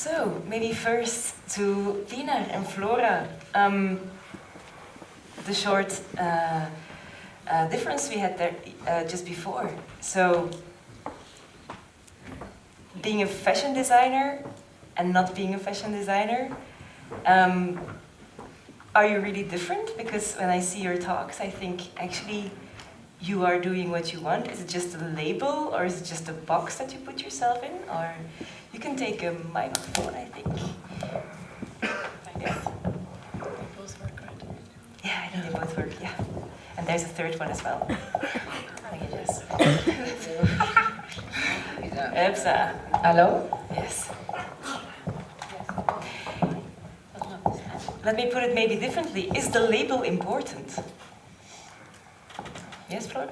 So, maybe first to Tina and Flora. Um, the short uh, uh, difference we had there uh, just before. So, being a fashion designer and not being a fashion designer, um, are you really different? Because when I see your talks, I think actually you are doing what you want. Is it just a label or is it just a box that you put yourself in? Or you can take a microphone, I think. Yeah. both work, right? Yeah, I think they both work, yeah. And there's a third one as well. Thank you, Jess. Epsa. Hello? Yes. Let me put it maybe differently. Is the label important? Yes, Flora?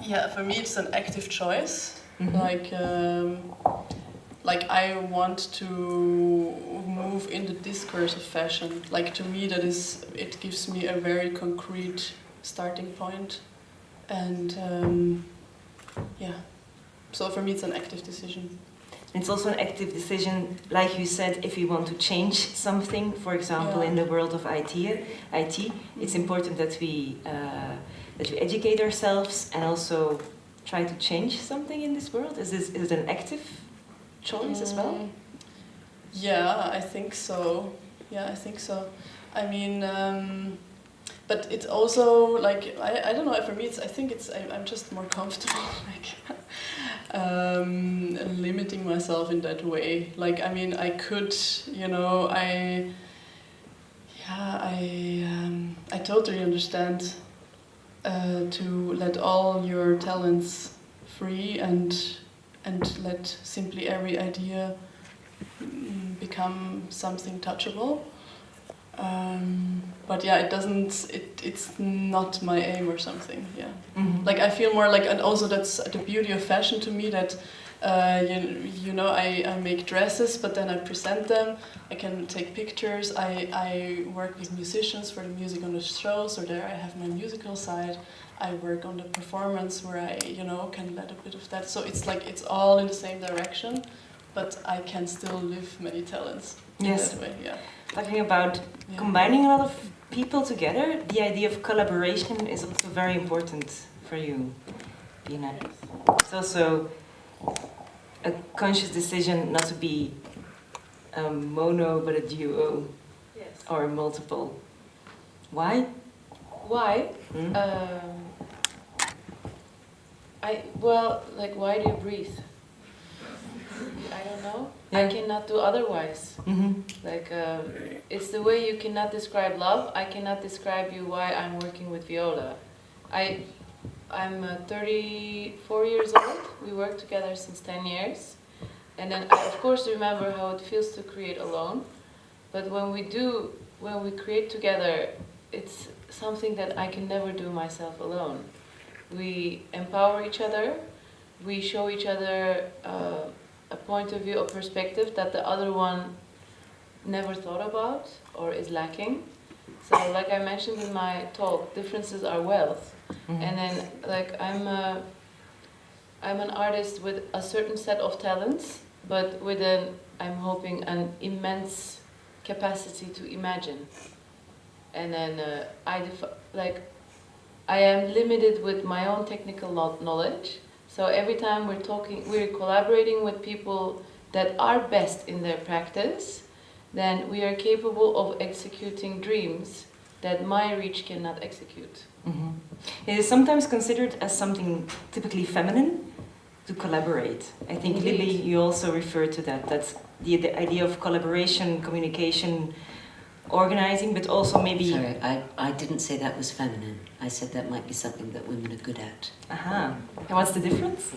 Yeah, for me it's an active choice. Mhm. Like, um, like I want to move in the discourse of fashion. Like to me, that is, it gives me a very concrete starting point, and um, yeah. So for me, it's an active decision. It's also an active decision, like you said, if we want to change something, for example, Yeah. in the world of IT, IT it's important that we, uh, that we educate ourselves and also try to change something in this world. Is, this, is it an active choice as well? Mm, Yeah, I think so. Yeah, I think so. I mean, um, but it's also like I, I don't know. For me, it's I think it's I, I'm just more comfortable like um, limiting myself in that way. Like I mean, I could you know I yeah I um, I totally understand uh, to let all your talents free and and let simply every idea mm, become something touchable. Um, but yeah, it doesn't. It it's not my aim or something. Yeah, Mhm. like I feel more like, and also that's the beauty of fashion to me that. Uh, you, you know, I, I make dresses, but then I present them. I can take pictures. I, I work with musicians for the music on the show, so there I have my musical side. I work on the performance where I, you know, can let a bit of that. So it's like it's all in the same direction, but I can still live many talents in Yes. that way. Yeah. Talking about yeah. combining a lot of people together, the idea of collaboration is also very important for you, Pinar. It's also a conscious decision not to be a mono but a duo Yes. or multiple. Why? Why? Hmm? Um, I well, like why do you breathe? I don't know. I cannot do otherwise. Mhm. Like um, it's the way you cannot describe love. I cannot describe you why I'm working with Viola. I I'm uh, 34 years old. We work together since 10 years, and then I of course remember how it feels to create alone. But when we do, when we create together, it's something that I can never do myself alone. We empower each other. We show each other uh, a point of view, a perspective that the other one never thought about or is lacking. So, like I mentioned in my talk, differences are wealth. Mhm. And then, like I'm a, I'm an artist with a certain set of talents, but with an, I'm hoping, an immense capacity to imagine. And then uh, I def- like, I am limited with my own technical knowledge. So every time we're talking, we're collaborating with people that are best in their practice, then we are capable of executing dreams that my reach cannot execute. Mhm. It is sometimes considered as something typically feminine to collaborate. I think Indeed. Libby, you also referred to that. That's the, the idea of collaboration, communication, organizing, but also maybe. Sorry, I, I didn't say that was feminine. I said that might be something that women are good at. Aha. And what's the difference?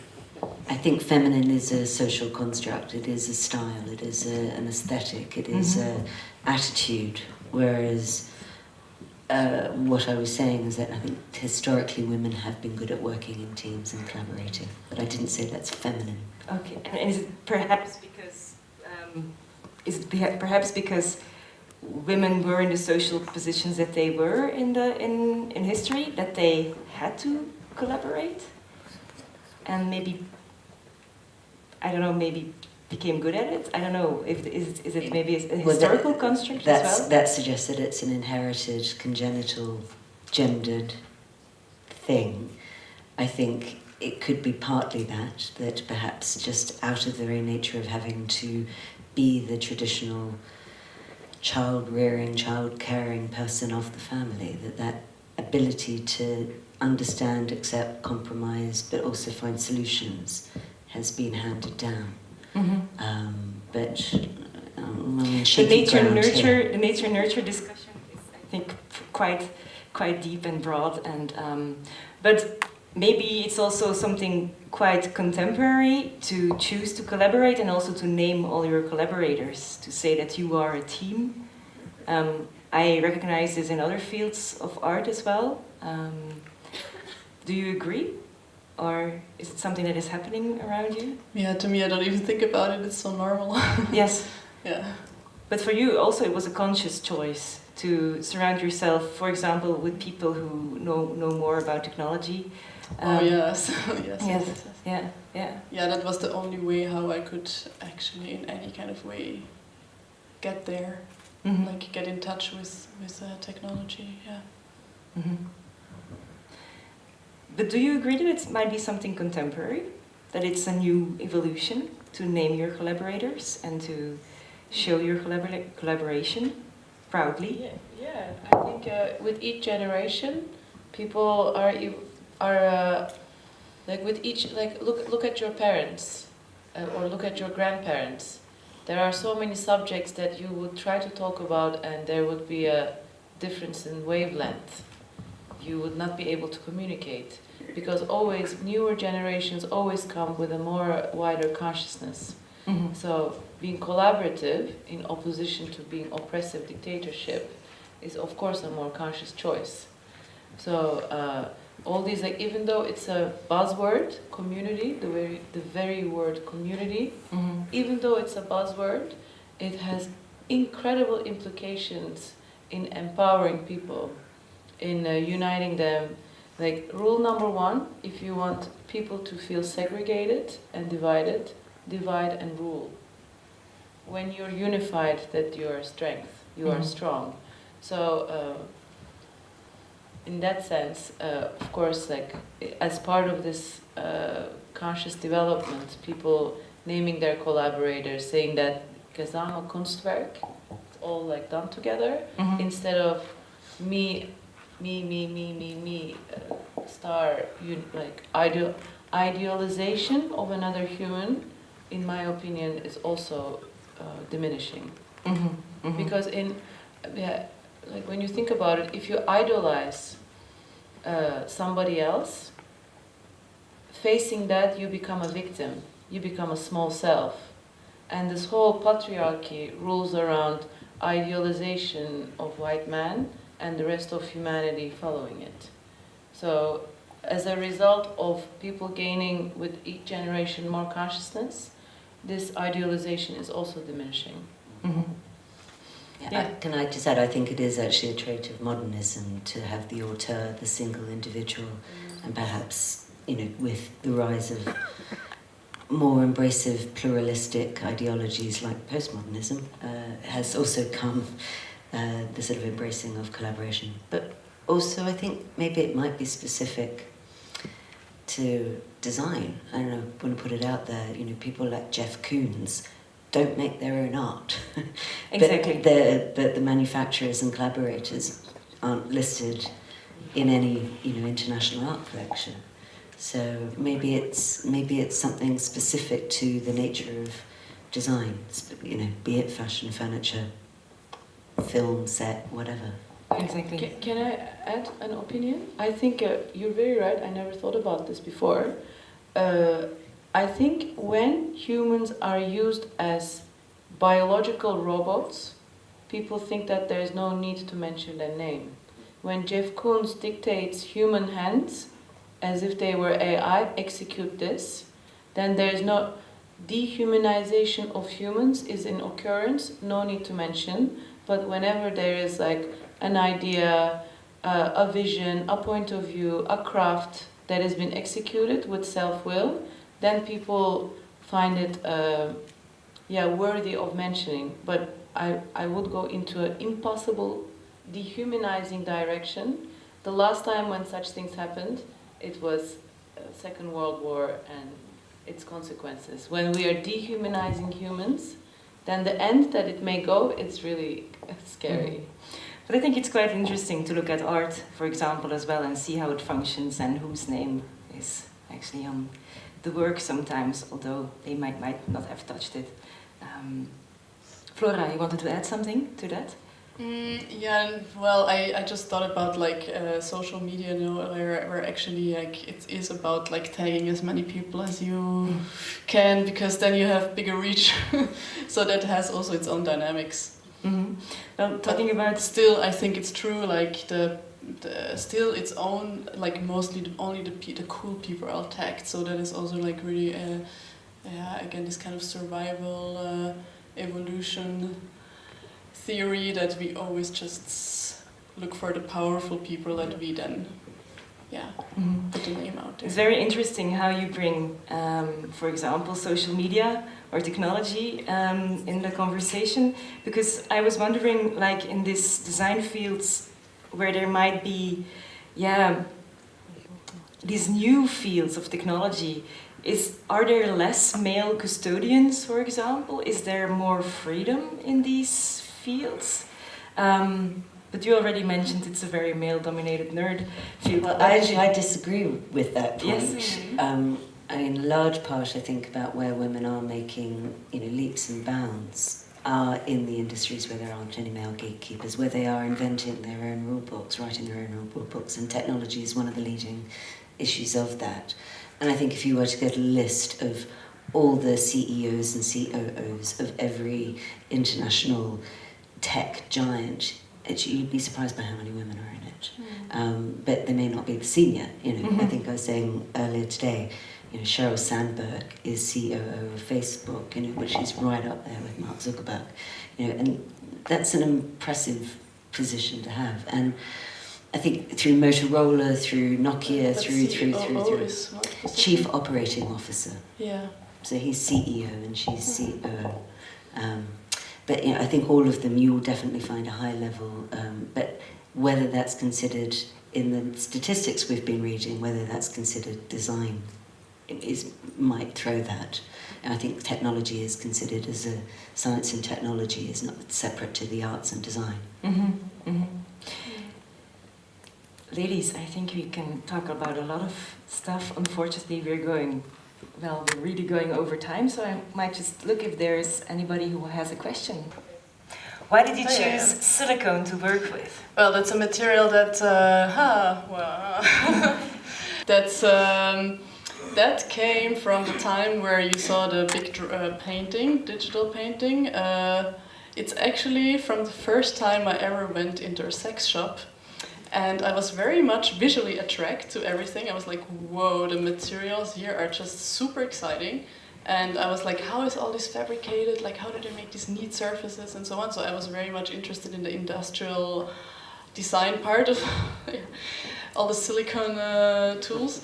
I think feminine is a social construct. It is a style. It is a, an aesthetic. It is Mhm. a attitude. Whereas uh, what I was saying is that I think historically women have been good at working in teams and collaborating. But I didn't say that's feminine. Okay. And, and is it perhaps because um, is it perhaps because women were in the social positions that they were in the in in history that they had to collaborate, and maybe I don't know maybe became good at it? I don't know. If is is it maybe a Well, that- historical construct as well? That suggests that it's an inherited, congenital, gendered thing. I think it could be partly that, that perhaps just out of the very nature of having to be the traditional child rearing, child caring person of the family, that that ability to understand, accept, compromise, but also find solutions has been handed down. Mhm. Um, but um, The nature ground here. nurture the nature nurture discussion is I think quite quite deep and broad and um, but maybe it's also something quite contemporary to choose to collaborate and also to name all your collaborators to say that you are a team. I recognize this in other fields of art as well. Um, do you agree? Or is it something that is happening around you? Yeah, to me, I don't even think about it. It's so normal. yes. yeah. But for you, also, it was a conscious choice to surround yourself, for example, with people who know know more about technology. oh Um, yes. yes. Yes. yes, yes. Yeah. Yeah. Yeah, that was the only way how I could actually, in any kind of way, get there. Mhm. Like get in touch with with uh, technology. Yeah. Mhm. But do you agree that it might be something contemporary? That it's a new evolution to name your collaborators and to show your collabora- collaboration proudly? Yeah, yeah. I think uh, with each generation, people are are uh, like with each like look look at your parents uh, or look at your grandparents. There are so many subjects that you would try to talk about, and there would be a difference in wavelength. You would not be able to communicate because always newer generations always come with a more wider consciousness. Mhm. So being collaborative in opposition to being oppressive dictatorship is of course a more conscious choice. So uh, all these like even though it's a buzzword community, the very the very word community, Mhm. even though it's a buzzword, it has incredible implications in empowering people, in uh, uniting them. Like rule number one, if you want people to feel segregated and divided, divide and rule. When you're unified, that you are strength, you are Mhm. strong. So, uh, in that sense, uh, of course, like as part of this uh, conscious development, people naming their collaborators, saying that Gesamtkunstwerk, it's all like done together, Mhm. instead of me, me, me, me, me, me, uh, star, you, like ideal, idealization of another human, in my opinion, is also uh, diminishing. Mhm. Mhm. Because in, yeah, like when you think about it, if you idolize uh, somebody else, facing that you become a victim, you become a small self. And this whole patriarchy rules around idealization of white man and the rest of humanity following it. So as a result of people gaining with each generation more consciousness, this idealization is also diminishing. Mhm. Yeah, Yeah. I, can I just add, I think it is actually a trait of modernism to have the auteur, the single individual, and perhaps, you know, with the rise of more embracive pluralistic ideologies like postmodernism, uh, has also come uh, the sort of embracing of collaboration. But also, I think maybe it might be specific to design. I don't know, want to put it out there, you know, people like Jeff Koons don't make their own art. Exactly. But the, but the manufacturers and collaborators aren't listed in any you know international art collection. So maybe it's maybe it's something specific to the nature of design. You know, be it fashion, furniture, film, set, whatever. Exactly. Can, can I add an opinion? I think uh, you're very right. I never thought about this before. Uh, I think when humans are used as biological robots, people think that there is no need to mention their name. When Jeff Koons dictates human hands as if they were AI, execute this, then there is no dehumanization of humans is in occurrence, no need to mention. But whenever there is like an idea, uh, a vision, a point of view, a craft that has been executed with self will, then people find it uh, yeah, worthy of mentioning, but I, I would go into an impossible dehumanizing direction. The last time when such things happened, it was uh, Second World War and its consequences. When we are dehumanizing humans, then the end that it may go, it's really scary. But I think it's quite interesting to look at art, for example, as well, and see how it functions and whose name is actually on the work sometimes, although they might, might not have touched it. Um, Flora, you wanted to add something to that? Mm, yeah, well, I, I just thought about like uh, social media, you know, where, where actually like it is about like tagging as many people as you can because then you have bigger reach. so that has also its own dynamics. Mm-hmm. Well, talking about Still, I think it's true. Like the, the still its own like mostly the, only the the cool people are attacked So that is also like really uh, yeah again this kind of survival uh, evolution theory that we always just look for the powerful people that we then yeah Mhm. put the name out there. It's very interesting how you bring, um, for example, social media or technology um, in the conversation, because I was wondering, like in these design fields, where there might be, yeah, these new fields of technology. Is are there less male custodians, for example? Is there more freedom in these fields? Um, but you already mentioned it's a very male-dominated nerd field. Well, I actually I disagree with that point. Yes. Um, I mean, a large part I think about where women are making you know leaps and bounds are in the industries where there aren't any male gatekeepers, where they are inventing their own rule books, writing their own rule books, and technology is one of the leading issues of that. And I think if you were to get a list of all the CEOs and COOs of every international tech giant, it, you'd be surprised by how many women are in it. Um, but they may not be the senior. You know, I Mhm. think I was saying earlier today, you know, Sheryl Sandberg is CEO of Facebook, you know, which is right up there with Mark Zuckerberg. You know, and that's an impressive position to have. And I think through Motorola, through Nokia, But through through through through is what was it? Chief Operating Officer. Yeah. So he's CEO and she's CEO. Um, but you know, I think all of them you will definitely find a high level. Um, but whether that's considered in the statistics we've been reading, whether that's considered design, is might throw that. And I think technology is considered as a science and technology is not separate to the arts and design. hmm hmm Ladies, I think we can talk about a lot of stuff. Unfortunately, we're going, well, we're really going over time, so I might just look if there's anybody who has a question. Why did you Oh, choose yeah, yeah. silicone to work with? Well, that's a material that, uh, huh, well, that's, um, that came from the time where you saw the big uh, painting, digital painting. Uh, it's actually from the first time I ever went into a sex shop. And I was very much visually attracted to everything. I was like, whoa, the materials here are just super exciting. And I was like, how is all this fabricated? Like, how do they make these neat surfaces and so on? So I was very much interested in the industrial design part of all the silicone uh, tools.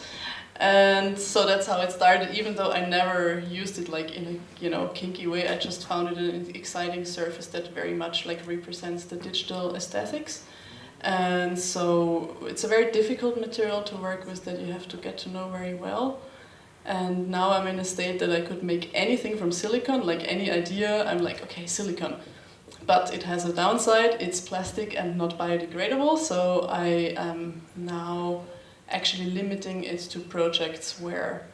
And so that's how it started, even though I never used it like in a you know kinky way. I just found it an exciting surface that very much like represents the digital aesthetics. And so it's a very difficult material to work with that you have to get to know very well. And now I'm in a state that I could make anything from silicon, like any idea, I'm like, okay, silicon. But it has a downside, it's plastic and not biodegradable, so I am now actually limiting it to projects where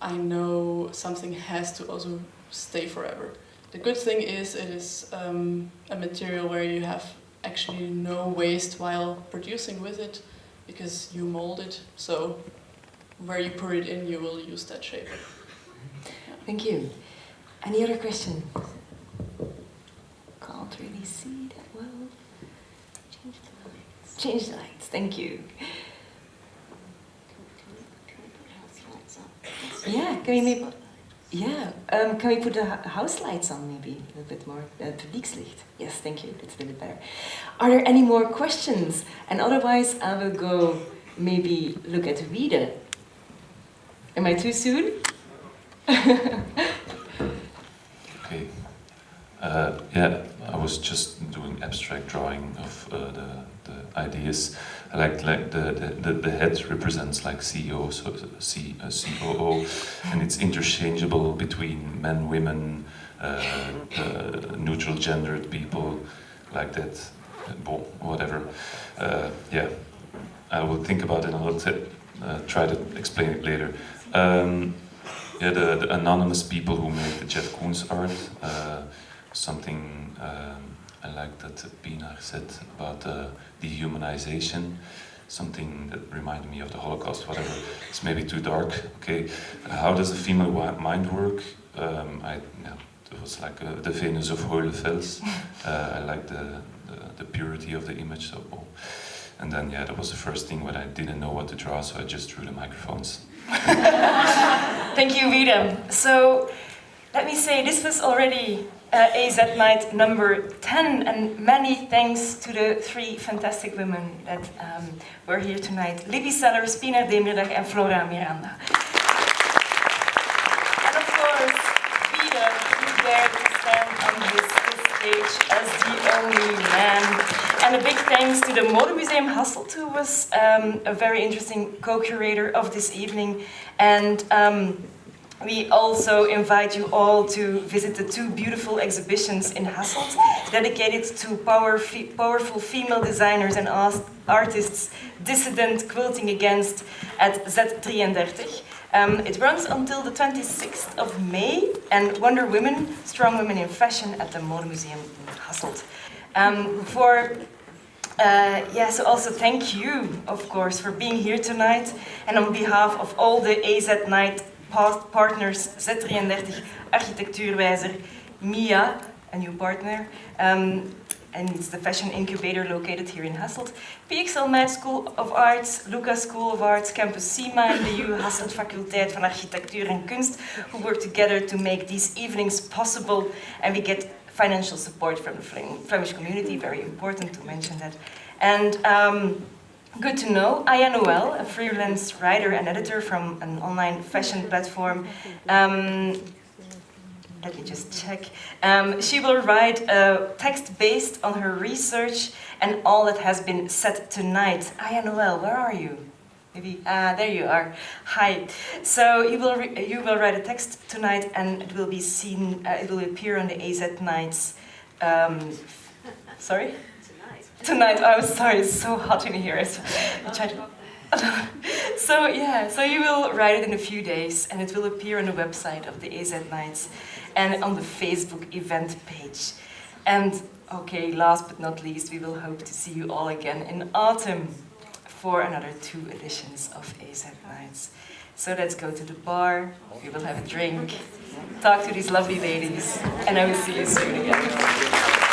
I know something has to also stay forever. The good thing is it is um, a material where you have actually no waste while producing with it because you mold it, so where you put it in, you will use that shape. Thank you. Any other question? Can't really see that well. Change the lights. Change the lights, thank you. Yeah, can we maybe, yeah, um, can we put the house lights on maybe a little bit more? Uh, publiekslicht. Yes, thank you, that's a little bit better. Are there any more questions? And otherwise, I will go maybe look at Wiede. Am I too soon? Uh, yeah, I was just doing abstract drawing of uh, the, the ideas. Like like the, the, the, head represents like CEO, so C, uh, COO, and it's interchangeable between men, women, uh, uh, neutral gendered people, like that. Bon, whatever. Uh, yeah, I will think about it and I'll try to explain it later. Um, yeah, the, the anonymous people who made the Jeff Koons art. Something um, I like that Pinar said about uh, dehumanization. Something that reminded me of the Holocaust. Whatever. It's maybe too dark. Okay. how does a female mind work? Um, I yeah, it was like uh, the Venus of Hohle Fels. Uh, I like the, the the purity of the image. So. oh. And then, yeah, that was the first thing when I didn't know what to draw, so I just drew the microphones. Thank you, Vidam. So, let me say, this was already uh, Night number 10, and many thanks to the three fantastic women that um, were here tonight. Libby Sellers, Pinar Demirdag, and Flora Miranda. And of course, Peter, who dared to stand on this, this stage as the only man. And a big thanks to the Modemuseum Hasselt, who was um, a very interesting co-curator of this evening. And um, we also invite you all to visit the two beautiful exhibitions in Hasselt, dedicated to power fe powerful female designers and artists dissident quilting against at Z33. Um, it runs until the 26th of May, and Wonder Women, Strong Women in Fashion at the Modemuseum in Hasselt. Um, for uh, yes, also thank you, of course, for being here tonight. And on behalf of all the AZ Night partners, Z33 Architectuurwijzer, Mia, a new partner, um, and it's the fashion incubator located here in Hasselt, PXL Med School of Arts, Lucas School of Arts, Campus SIMA, and the U Hasselt Faculteit van Architectuur en Kunst, who work together to make these evenings possible, and we get financial support from the Flemish community, very important to mention that. And um, good to know, Aya Noel, a freelance writer and editor from an online fashion platform. Um, let me just check. Um, she will write a text based on her research and all that has been said tonight. Aya Noel, where are you? Maybe ah, there you are. Hi. So you will you will write a text tonight, and it will be seen. Uh, it will appear on the AZ Nights. Um, sorry. Tonight. I'm sorry. It's so hot in here. So so yeah. So you will write it in a few days, and it will appear on the website of the AZ Nights, and on the Facebook event page. And okay, last but not least, we will hope to see you all again in autumn for another two editions of AZ Nights. So let's go to the bar, we will have a drink, talk to these lovely ladies, and I will see you soon again.